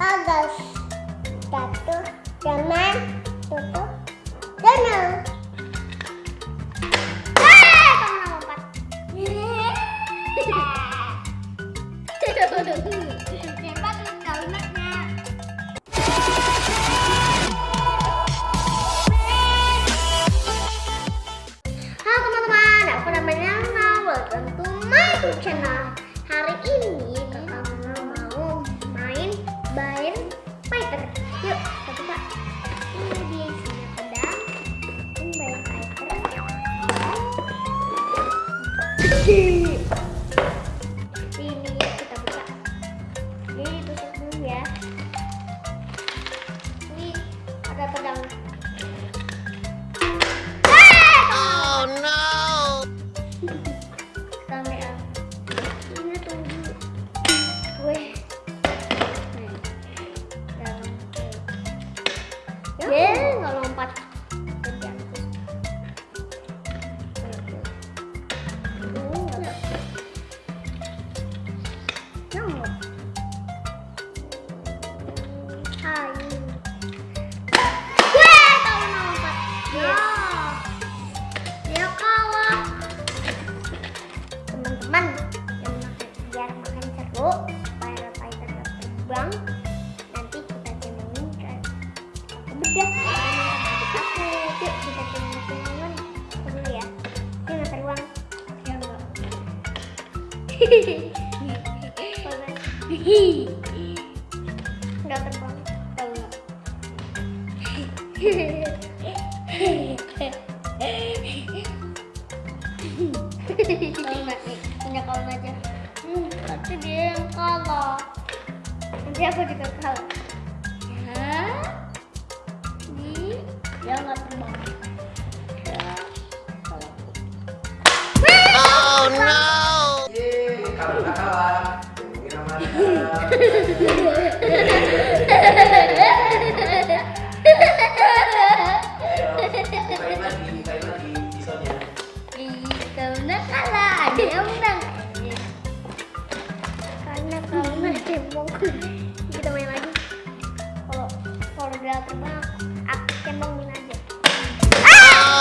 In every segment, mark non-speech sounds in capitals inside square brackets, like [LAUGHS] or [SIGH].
Agas. Satu, teman, tutup, lompat. [LAUGHS] Mickey! Terbang nanti kita cemongin ke aku bedah aku yuk kita aku dulu ya. Dia nggak terbang ya enggak nggak terbang tahu nggak? Tahu nggak? Nih? Punya kawan aja. Nanti aku juga kalah. Ya. Di. Dia nggak terbang. Ya. Oh no! Yeay, kalah. Ayo, lagi, lagi pisaunya. Kalah. Ada yang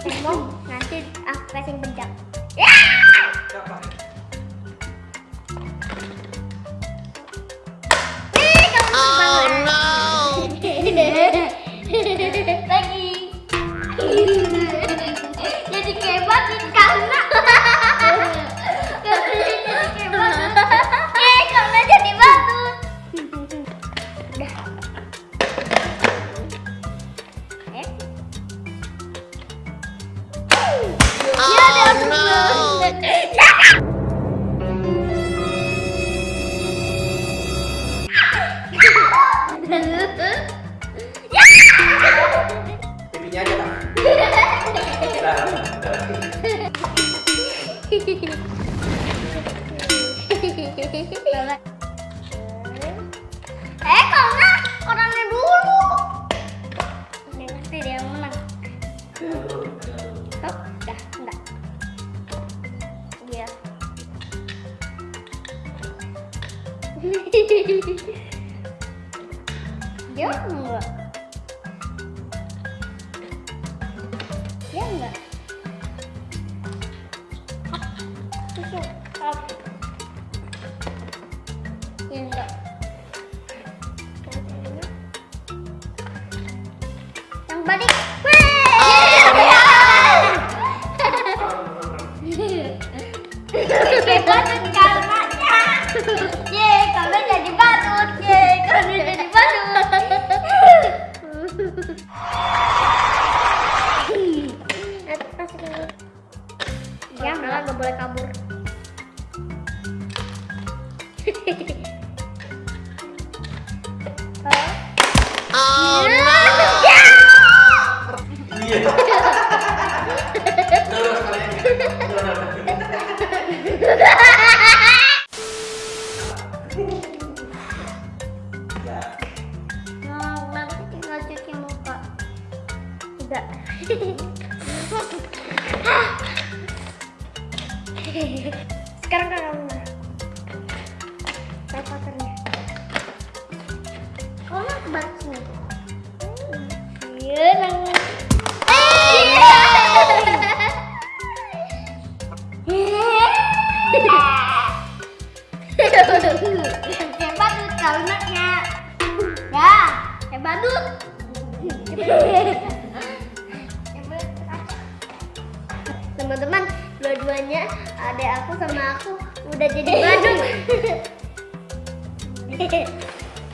cembong nanti aku kasih bedak. Ya! Pipinya aja, Kak. Nah, [LAUGHS] Dia enggak. Dia enggak. Yang. Kayak Oh no! Iya. Ya. Nah, nanti tinggal cuci muka. Udah. Sini. Iya, nang. Kalimatnya. Ya. Teman-teman, dua-duanya ada aku sama aku udah jadi badut. [LAUGHS]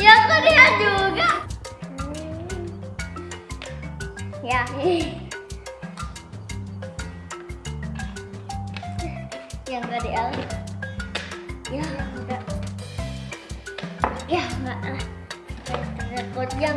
Ya, kok dia juga? Ya. Yang enggak di L. Ya, enggak. Ya, enggak lah. Jangan. Ya,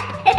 Hey! [LAUGHS]